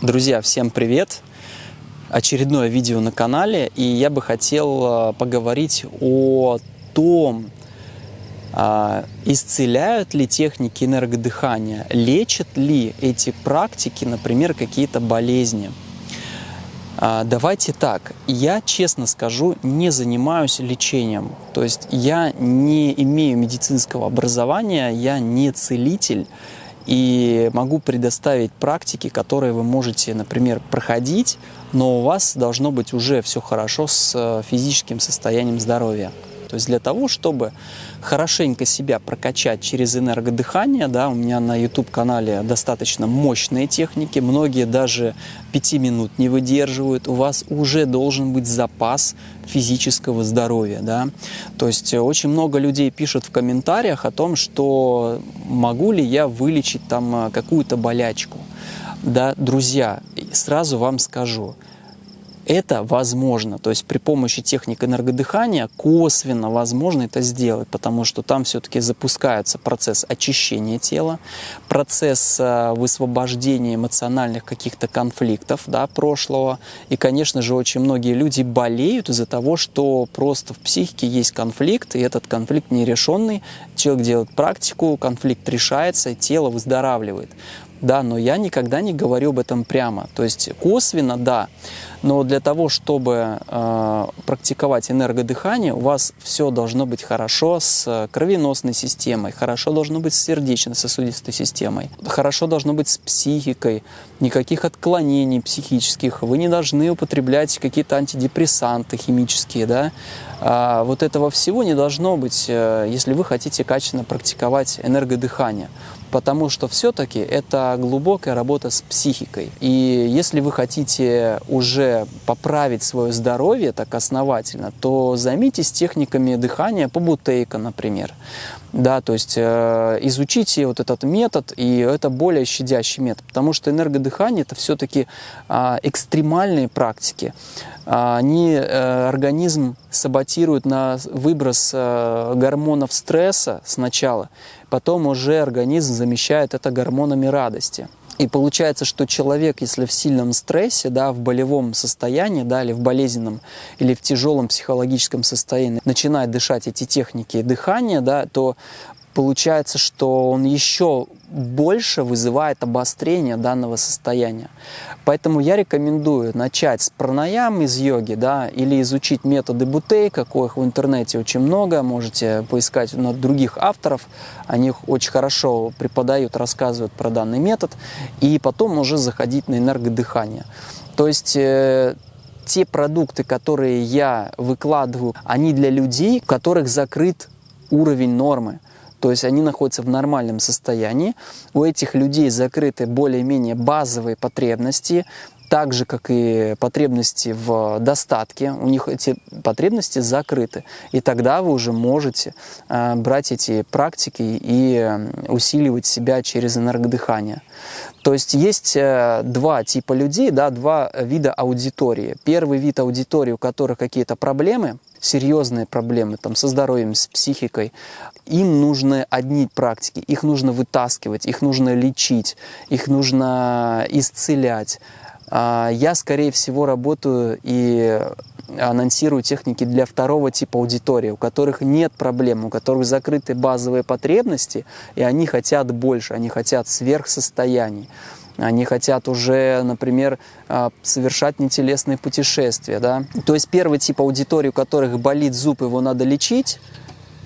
Друзья, всем привет! Очередное видео на канале, и я бы хотел э, поговорить о том, а, исцеляют ли техники энергодыхания, лечат ли эти практики, например, какие-то болезни. А, давайте так, я честно скажу, не занимаюсь лечением, то есть я не имею медицинского образования, я не целитель, и могу предоставить практики, которые вы можете, например, проходить, но у вас должно быть уже все хорошо с э, физическим состоянием здоровья. То есть для того, чтобы хорошенько себя прокачать через энергодыхание, да, у меня на YouTube-канале достаточно мощные техники, многие даже 5 минут не выдерживают, у вас уже должен быть запас физического здоровья. Да? То есть очень много людей пишут в комментариях о том, что могу ли я вылечить там э, какую-то болячку. Да, друзья, сразу вам скажу – это возможно. То есть при помощи техник энергодыхания косвенно возможно это сделать, потому что там все-таки запускается процесс очищения тела, процесс э, высвобождения эмоциональных каких-то конфликтов да, прошлого. И, конечно же, очень многие люди болеют из-за того, что просто в психике есть конфликт, и этот конфликт нерешенный. Человек делает практику, конфликт решается, тело выздоравливает да, но я никогда не говорю об этом прямо. То есть косвенно, да, но для того, чтобы э, практиковать энергодыхание, у вас все должно быть хорошо с кровеносной системой, хорошо должно быть с сердечно-сосудистой системой, хорошо должно быть с психикой, никаких отклонений психических, вы не должны употреблять какие-то антидепрессанты химические, да, а вот этого всего не должно быть, э, если вы хотите качественно практиковать энергодыхание потому что все-таки это глубокая работа с психикой. И если вы хотите уже поправить свое здоровье так основательно, то займитесь техниками дыхания по бутейка, например. Да, то есть э, изучите вот этот метод, и это более щадящий метод, потому что энергодыхание это все-таки э, экстремальные практики. Они э, организм саботируют на выброс э, гормонов стресса сначала, потом уже организм замещает это гормонами радости. И получается, что человек, если в сильном стрессе, да, в болевом состоянии, да, или в болезненном, или в тяжелом психологическом состоянии, начинает дышать эти техники дыхания, да, то получается, что он еще больше вызывает обострение данного состояния. Поэтому я рекомендую начать с пранаям из йоги, да, или изучить методы бутей, каких в интернете очень много, можете поискать на других авторов, они очень хорошо преподают, рассказывают про данный метод, и потом уже заходить на энергодыхание. То есть э, те продукты, которые я выкладываю, они для людей, у которых закрыт уровень нормы. То есть они находятся в нормальном состоянии. У этих людей закрыты более-менее базовые потребности, так же, как и потребности в достатке, у них эти потребности закрыты. И тогда вы уже можете э, брать эти практики и э, усиливать себя через энергодыхание. То есть есть э, два типа людей, да, два вида аудитории. Первый вид аудитории, у которых какие-то проблемы, серьезные проблемы там, со здоровьем, с психикой, им нужны одни практики, их нужно вытаскивать, их нужно лечить, их нужно исцелять. А, я, скорее всего, работаю и анонсирую техники для второго типа аудитории, у которых нет проблем, у которых закрыты базовые потребности, и они хотят больше, они хотят сверхсостояний. Они хотят уже, например, а, совершать нетелесные путешествия. Да? То есть первый тип аудитории, у которых болит зуб, его надо лечить,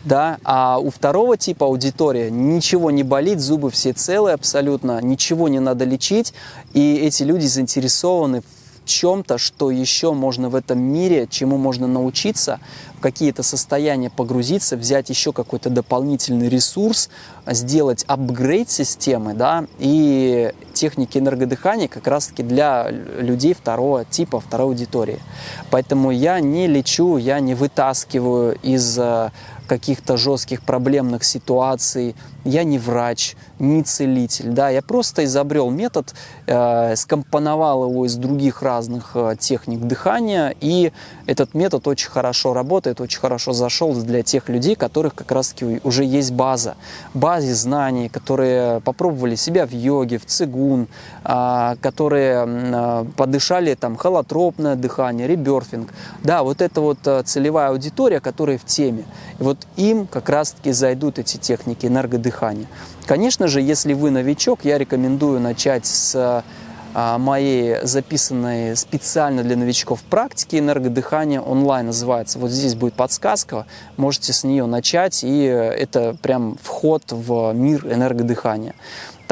да, а у второго типа аудитория ничего не болит, зубы все целые абсолютно, ничего не надо лечить, и эти люди заинтересованы в чем-то, что еще можно в этом мире, чему можно научиться, в какие-то состояния погрузиться, взять еще какой-то дополнительный ресурс, сделать апгрейд системы, да, и техники энергодыхания как раз-таки для людей второго типа, второй аудитории. Поэтому я не лечу, я не вытаскиваю из каких-то жестких проблемных ситуаций. Я не врач, не целитель, да, я просто изобрел метод, э, скомпоновал его из других разных э, техник дыхания, и этот метод очень хорошо работает, очень хорошо зашел для тех людей, которых как раз-таки уже есть база, базе знаний, которые попробовали себя в йоге, в цигун, э, которые э, подышали там холотропное дыхание, реберфинг, да, вот это вот э, целевая аудитория, которая в теме, и вот им как раз-таки зайдут эти техники энергодыхания. Конечно же, если вы новичок, я рекомендую начать с а, моей записанной специально для новичков практики энергодыхания онлайн называется. Вот здесь будет подсказка, можете с нее начать, и это прям вход в мир энергодыхания.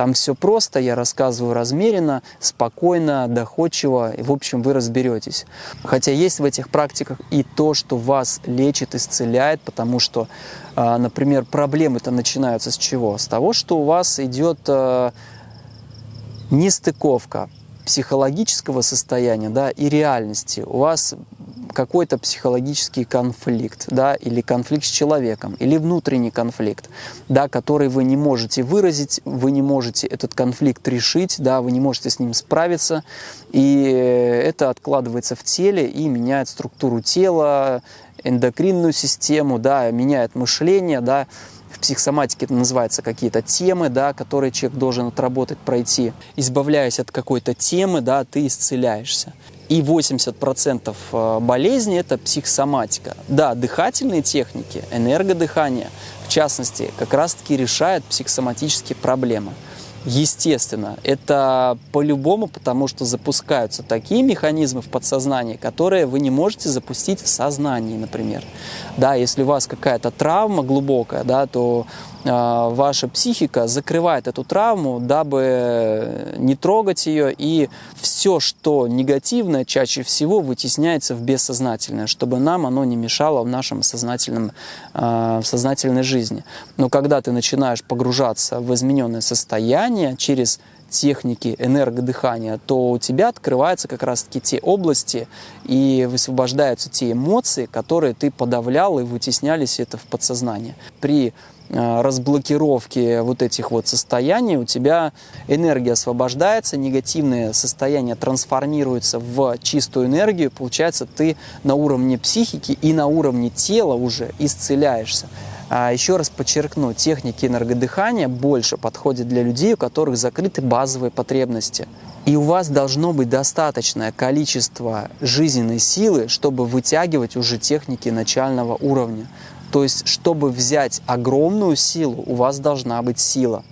Там все просто, я рассказываю размеренно, спокойно, доходчиво, и в общем вы разберетесь. Хотя есть в этих практиках и то, что вас лечит, исцеляет, потому что, а, например, проблемы-то начинаются с чего? С того, что у вас идет а, нестыковка психологического состояния да, и реальности. У вас какой-то психологический конфликт, да, или конфликт с человеком, или внутренний конфликт, да, который вы не можете выразить, вы не можете этот конфликт решить, да, вы не можете с ним справиться, и это откладывается в теле и меняет структуру тела, эндокринную систему, да, меняет мышление, да, в психосоматике это называется какие-то темы, да, которые человек должен отработать, пройти. Избавляясь от какой-то темы, да, ты исцеляешься и 80% э, болезней – это психосоматика. Да, дыхательные техники, энергодыхание, в частности, как раз-таки решают психосоматические проблемы. Естественно, это по-любому, потому что запускаются такие механизмы в подсознании, которые вы не можете запустить в сознании, например. Да, если у вас какая-то травма глубокая, да, то ваша психика закрывает эту травму, дабы не трогать ее, и все, что негативное, чаще всего вытесняется в бессознательное, чтобы нам оно не мешало в нашем сознательном, а, в сознательной жизни. Но когда ты начинаешь погружаться в измененное состояние через техники энергодыхания, то у тебя открываются как раз-таки те области и высвобождаются те эмоции, которые ты подавлял и вытеснялись это в подсознание. При Э, разблокировки вот этих вот состояний у тебя энергия освобождается, негативное состояние трансформируется в чистую энергию, получается ты на уровне психики и на уровне тела уже исцеляешься. А еще раз подчеркну, техники энергодыхания больше подходят для людей, у которых закрыты базовые потребности. И у вас должно быть достаточное количество жизненной силы, чтобы вытягивать уже техники начального уровня. То есть, чтобы взять огромную силу, у вас должна быть сила.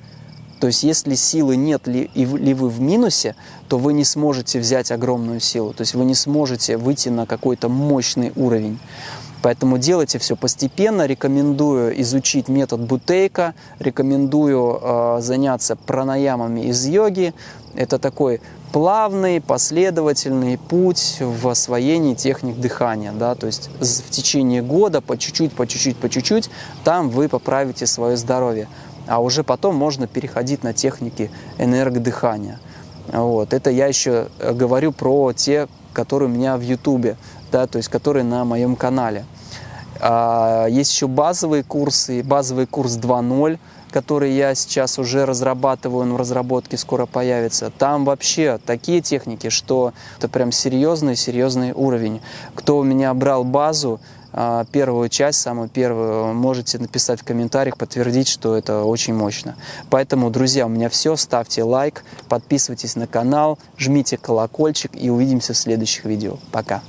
То есть, если силы нет ли, ли вы в минусе, то вы не сможете взять огромную силу. То есть, вы не сможете выйти на какой-то мощный уровень. Поэтому делайте все постепенно. Рекомендую изучить метод Бутейка, рекомендую э, заняться пранаямами из йоги. Это такой плавный, последовательный путь в освоении техник дыхания. Да? То есть в течение года по чуть-чуть, по чуть-чуть, по чуть-чуть, там вы поправите свое здоровье. А уже потом можно переходить на техники энергодыхания. Вот. Это я еще э, говорю про те, которые у меня в Ютубе, да, то есть которые на моем канале. А, есть еще базовые курсы, базовый курс 2.0, который я сейчас уже разрабатываю, он в разработке скоро появится, там вообще такие техники, что это прям серьезный, серьезный уровень. Кто у меня брал базу, первую часть, самую первую, можете написать в комментариях, подтвердить, что это очень мощно. Поэтому, друзья, у меня все. Ставьте лайк, подписывайтесь на канал, жмите колокольчик и увидимся в следующих видео. Пока!